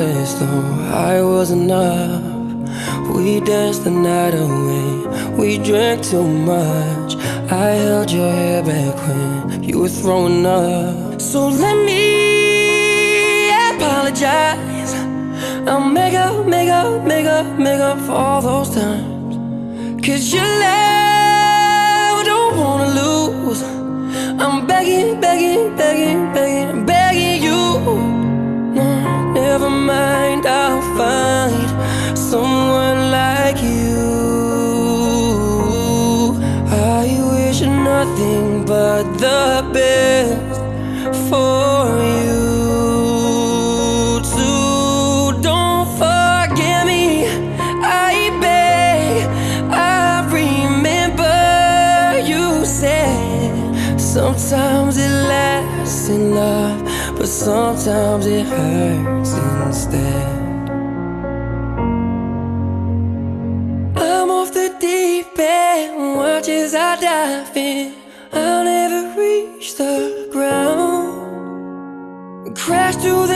though I was enough. We danced the night away, we drank too much. I held your hair back when you were throwing up. So let me apologize. I'll make up, make up, make up, make up for all those times. Cause your love, don't wanna lose. I'm begging, begging, begging, begging the best for you. Too. Don't forget me, I beg. I remember you said sometimes it lasts in love, but sometimes it hurts instead. I'm off the deep end, watch as I dive in.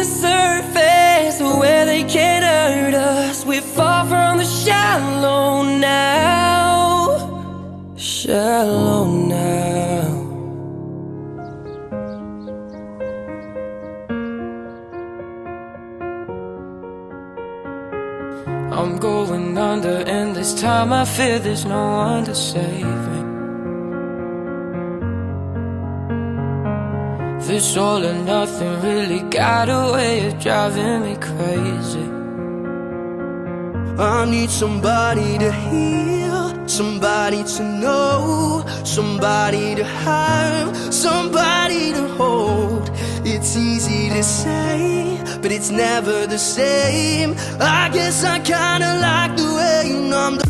Surface where they can't hurt us. We fall from the shallow now. Shallow now. I'm going under, and this time I fear there's no one to save me. This all or nothing really got a way of driving me crazy. I need somebody to heal, somebody to know, somebody to have, somebody to hold. It's easy to say, but it's never the same. I guess I kinda like the way you numbed